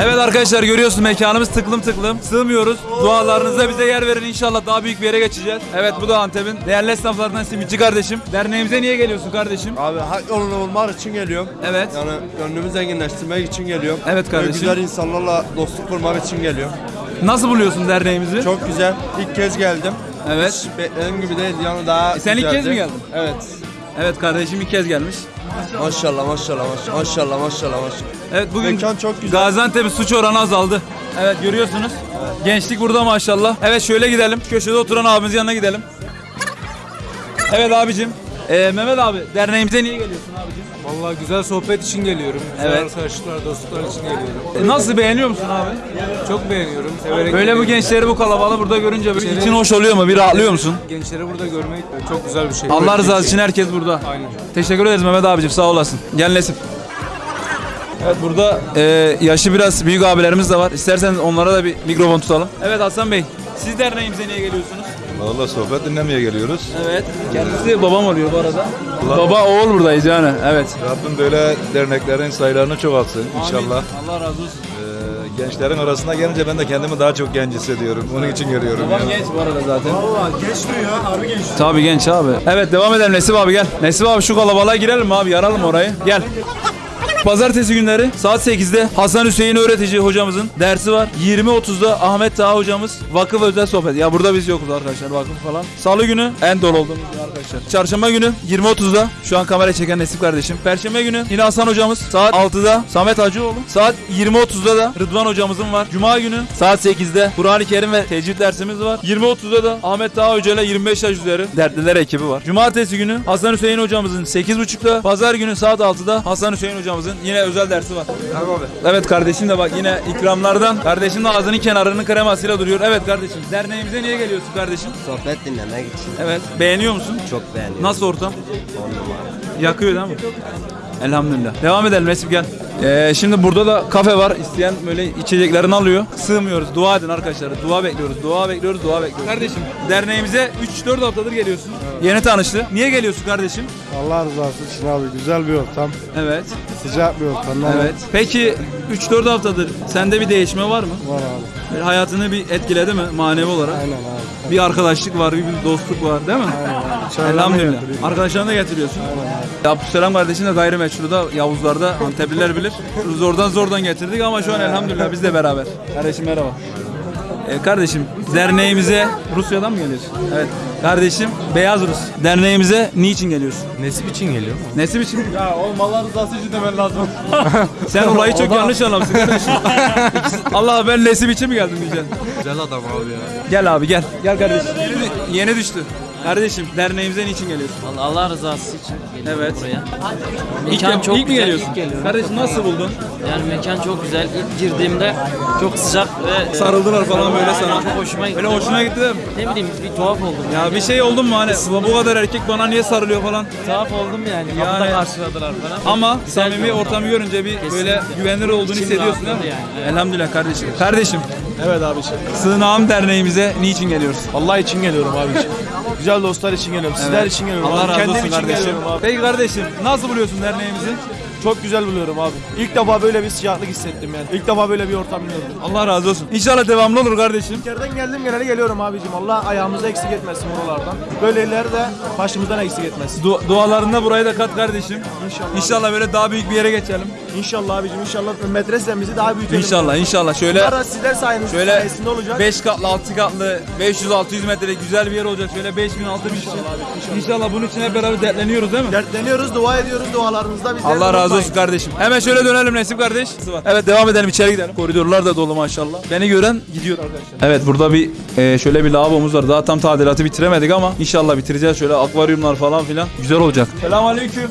Evet arkadaşlar görüyorsun mekanımız tıklım tıklım. Sığmıyoruz. Dualarınızda bize yer verin inşallah daha büyük bir yere geçeceğiz. Evet bu da Antep'in değerli esnaflarından simitçi kardeşim. Derneğimize niye geliyorsun kardeşim? Abi hak yolunda olmak için geliyorum. Evet. Yani gönlümü zenginleştirmek için geliyorum. Evet Ve kardeşim. güzel insanlarla dostluk kurmak için geliyorum. Nasıl buluyorsun derneğimizi? Çok güzel. İlk kez geldim. Evet. Hiç beklediğim gibi değil. Yani daha E sen ilk kez mi geldin? Evet. Evet kardeşim ilk kez gelmiş. Maşallah maşallah maşallah maşallah maşallah maşallah. Evet bugün Mekan çok güzel. Gaziantep'in suç oranı azaldı. Evet görüyorsunuz. Gençlik burada maşallah. Evet şöyle gidelim. Köşede oturan abimizin yanına gidelim. Evet abicim. Ee, Mehmet abi derneğimize niye geliyorsun abicim? Vallahi güzel sohbet için geliyorum. Güzel Evet. arkadaşlıklar, dostluklar için geliyorum. E, nasıl beğeniyor musun abi? Çok beğeniyorum. Severek Böyle bu geliyorum. gençleri bu kalabalığı burada görünce böyle için hoş oluyor mu? Bir rahatlıyor musun? Gençleri burada görmek çok güzel bir şey. Allah rızası için herkes burada. Aynen. Teşekkür ederiz Mehmet abicim sağ olasın. Gel Nesip. Evet burada e, yaşı biraz büyük abilerimiz de var. İsterseniz onlara da bir mikrofon tutalım. Evet Hasan Bey. Siz derneğimize niye geliyorsunuz? Valla sohbet dinlemeye geliyoruz. Evet. Kendisi babam oluyor bu arada. Baba oğul buradayız yani. Evet. Rabbim böyle derneklerin sayılarını çoğaltsın inşallah. Allah razı olsun. Ee, gençlerin arasına gelince ben de kendimi daha çok genç hissediyorum. Onun için görüyorum. Babam yani. genç bu arada zaten. genç duruyor abi genç. Tabii genç abi. Evet devam edelim Nesip abi gel. Nesip abi şu kalabalığa girelim mi abi yaralım orayı. Gel. Pazartesi günleri saat 8'de Hasan Hüseyin öğretici hocamızın dersi var. 20.30'da Ahmet Taha hocamız vakıf özel sohbet. Ya burada biz yokuz arkadaşlar vakıf falan. Salı günü en dolu olduğumuz arkadaşlar. Çarşamba günü 20.30'da şu an kamera çeken Nesip kardeşim. Perşembe günü yine Hasan hocamız saat 6'da Samet Hacıoğlu. Saat 20.30'da da Rıdvan hocamızın var. Cuma günü saat 8'de Kur'an-ı Kerim ve tecvid dersimiz var. 20.30'da da Ahmet Taha Hoca ile 25 yaş üzeri dertliler ekibi var. Cumartesi günü Hasan Hüseyin hocamızın 8.30'da, pazar günü saat 6'da Hasan Hüseyin hocamızın yine özel dersi var. Evet kardeşim de bak yine ikramlardan. Kardeşim de ağzının kenarının kremasıyla duruyor. Evet kardeşim derneğimize niye geliyorsun kardeşim? Sohbet dinlemek için Evet. Beğeniyor musun? çok beğeniyorum. Nasıl ortam? On numara. Yakıyor değil mi? Elhamdülillah. Devam edelim Nesip gel. Ee, şimdi burada da kafe var. İsteyen böyle içeceklerini alıyor. Sığmıyoruz. Dua edin arkadaşlar. Dua bekliyoruz. Dua bekliyoruz. Dua bekliyoruz. Kardeşim derneğimize 3-4 haftadır geliyorsun. Yeni tanıştı. Niye geliyorsun kardeşim? Allah rızası için abi güzel bir ortam, Evet. sıcak bir ortam. Evet. Peki 3-4 haftadır sende bir değişme var mı? Var abi. Böyle hayatını bir etkiledi mi manevi olarak? Aynen abi. Bir arkadaşlık var, bir dostluk var değil mi? Çaylarını Elhamdülillah. Arkadaşlarını da getiriyorsun. Abdüsselam kardeşim de gayrimeşru da Yavuzlar'da Antepliler bilir. Zordan zordan getirdik ama şu an elhamdülillah biz de beraber. Kardeşim merhaba. Ee, kardeşim derneğimize Rusya'dan mı geliyorsun? Evet. Kardeşim Beyaz Rus. Derneğimize niçin geliyorsun? Nesip için geliyor. Nesip için? Ya oğlum Allah rızası için demen lazım. Sen olayı çok yanlış anlamışsın kardeşim. Allah ben Nesip için mi geldim diyeceksin? Güzel adam abi ya. Gel abi gel. Gel kardeşim. Yeni, yeni düştü. Kardeşim derneğimize niçin geliyorsun? Allah, Allah rızası için geliyorum Evet. buraya. İlk, Mekan çok ilk mi güzel, geliyorsun? ilk geliyorum. Kardeşim nasıl buldun? Yani mekan çok güzel. İlk girdiğimde çok sıcak ve Sarıldılar falan böyle sana. Çok hoşuma gitti. Böyle hoşuna gitti değil mi? Ne bileyim bir tuhaf oldum. Ya bir şey oldun mu hani bu kadar erkek bana niye sarılıyor falan. Tuhaf oldum yani. Yani- Kapıda karşıladılar falan. Ama Güzel bir samimi ortam. ortamı görünce bir böyle güvenilir olduğunu İçim hissediyorsun değil mi? yani, Elhamdülillah kardeşim. Kardeşim Evet abiciğim. Sığınağım derneğimize niçin geliyoruz? Allah için geliyorum abiciğim. Güzel dostlar için geliyorum. Sizler için geliyorum. Allah abi. razı Kendim olsun için kardeşim. geliyorum abi. Peki kardeşim nasıl buluyorsun derneğimizi? Çok güzel buluyorum abi. İlk defa böyle bir sıcaklık hissettim yani. İlk defa böyle bir ortam gördüm. Allah razı olsun. İnşallah devamlı olur kardeşim. Yerden geldim geleli geliyorum abicim. Allah ayağımızı eksik etmesin buralardan. Böyleleri de başımızdan eksik etmesin. Du- dualarında burayı da kat kardeşim. İnşallah. İnşallah böyle daha büyük bir yere geçelim. İnşallah abicim inşallah medresemizi daha büyütelim. İnşallah inşallah şöyle Bunlar sizler sayenizde Şöyle olacak. 5 katlı 6 katlı 500-600 metre güzel bir yer olacak. Şöyle 5000 6000 kişi. İnşallah bunun için hep beraber dertleniyoruz değil mi? Dertleniyoruz, dua ediyoruz dualarınızda Allah razı unutmayın. olsun kardeşim. Hemen şöyle dönelim Nesip kardeş. Evet devam edelim içeri gidelim. Koridorlar da dolu maşallah. Beni gören gidiyor arkadaşlar. Evet burada bir e, şöyle bir lavabomuz var. Daha tam tadilatı bitiremedik ama inşallah bitireceğiz. Şöyle akvaryumlar falan filan. Güzel olacak. Selamünaleyküm.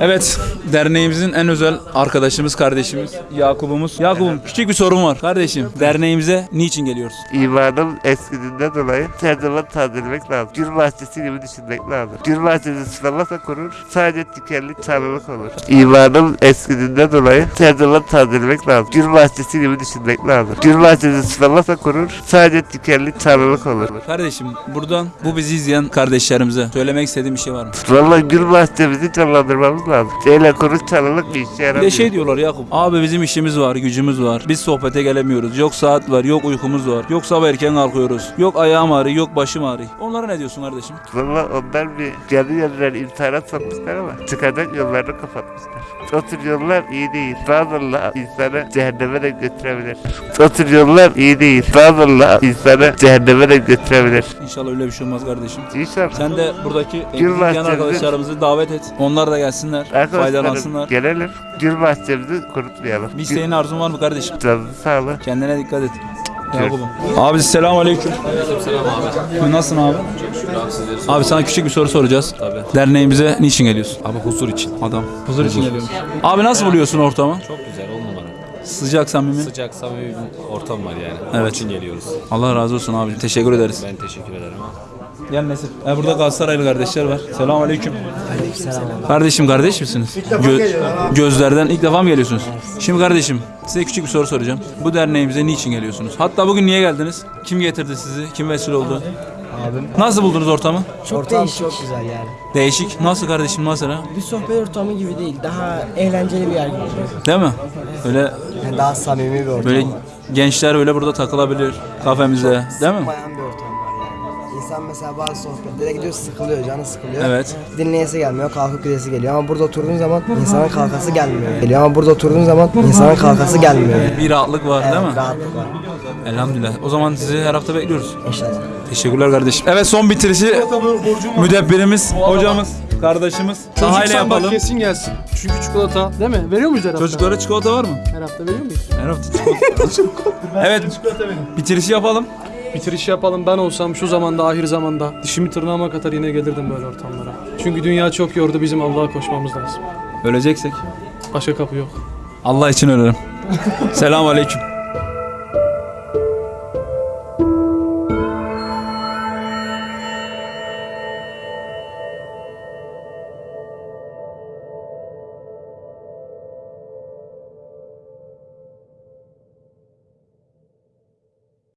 Evet, derneğimizin en özel arkadaşımız, kardeşimiz Yakup'umuz. Yakup'um küçük bir sorun var. Kardeşim, derneğimize niçin geliyoruz? İmanın eskiliğinden dolayı her zaman tazelmek lazım. Gül bahçesi gibi düşünmek lazım. Gül bahçesi sulamasa kurur, sadece dikenli çarlılık olur. İmanın eskiliğinden dolayı her zaman tazelmek lazım. Gül bahçesi gibi düşünmek lazım. Gül bahçesi sulamasa kurur, sadece dikenli çarlılık olur. Kardeşim, buradan bu bizi izleyen kardeşlerimize söylemek istediğim bir şey var mı? Vallahi gül bahçemizi canlandırmak kaldırmamız lazım. Şeyle kuruş çalılık bir işe Bir yaramıyor. de şey diyorlar Yakup. Abi bizim işimiz var, gücümüz var. Biz sohbete gelemiyoruz. Yok saat var, yok uykumuz var. Yok sabah erken kalkıyoruz. Yok ayağım ağrıyor, yok başım ağrıyor. Onlara ne diyorsun kardeşim? Valla onlar bir canı yanılar intihara sokmuşlar ama çıkacak yollarını kapatmışlar. O tür yollar iyi değil. Bazıları insanı cehenneme de götürebilir. O tür yollar iyi değil. Bazıları insanı cehenneme de götürebilir. İnşallah öyle bir şey olmaz kardeşim. İnşallah. Sen de buradaki yan arkadaşlarımızı davet et. Onlar da gelsinler, faydalansınlar. Arkadaşlarım gelelim. Gül bahçemizi kurutmayalım. Bir isteğin arzun var mı kardeşim? Canınızı sağlık. Kendine dikkat et. Yakup'um. Abi selam aleyküm. Selam abi. Nasılsın abi? Şükür abi sizleri Abi sana küçük bir soru soracağız. Tabii. Derneğimize niçin geliyorsun? Abi huzur için. Adam. Huzur için geliyormuş. Abi nasıl buluyorsun ortamı? Çok güzel on numara. Sıcak samimi. Sıcak samimi bir ortam var yani. Evet. Onun için geliyoruz. Allah razı olsun abi. Teşekkür ederiz. Ben teşekkür ederim abi. Gel Nesip. E burada Galatasaraylı kardeşler var. Selam aleyküm. Kardeşim kardeş misiniz? Gö- gözlerden ilk defa mı geliyorsunuz? Şimdi kardeşim size küçük bir soru soracağım. Bu derneğimize niçin geliyorsunuz? Hatta bugün niye geldiniz? Kim getirdi sizi? Kim vesile oldu? Abim. Nasıl buldunuz ortamı? Çok değişik. Çok güzel yani. Değişik. Nasıl kardeşim ha? Bir sohbet ortamı gibi değil. Daha eğlenceli bir yer gibi. Değil mi? Öyle Yani daha samimi bir ortam böyle var. gençler böyle burada takılabilir kafemizde. Değil mi? Sıkmayan bir ortam. İnsan mesela bazı sohbetlere gidiyor sıkılıyor, canı sıkılıyor. Evet. Dinleyesi gelmiyor, kalkıp gidesi geliyor ama burada oturduğun zaman insanın kalkası gelmiyor. Geliyor ama burada oturduğun zaman insanın kalkası gelmiyor. Bir rahatlık var değil mi? Evet, rahatlık var. Elhamdülillah. O zaman sizi her hafta bekliyoruz. İnşallah. Teşekkürler kardeşim. Evet son bitirişi müdebbirimiz, hocamız, kardeşimiz. Sahayla yapalım. kesin gelsin. Çünkü çikolata değil mi? Veriyor muyuz her hafta? Çocuklara çikolata var mı? Her hafta veriyor muyuz? Her hafta çikolata. evet. Bitirişi yapalım. Bitiriş yapalım ben olsam şu zamanda ahir zamanda dişimi tırnağıma kadar yine gelirdim böyle ortamlara. Çünkü dünya çok yordu bizim Allah'a koşmamız lazım. Öleceksek. Başka kapı yok. Allah için ölerim. Selam aleyküm.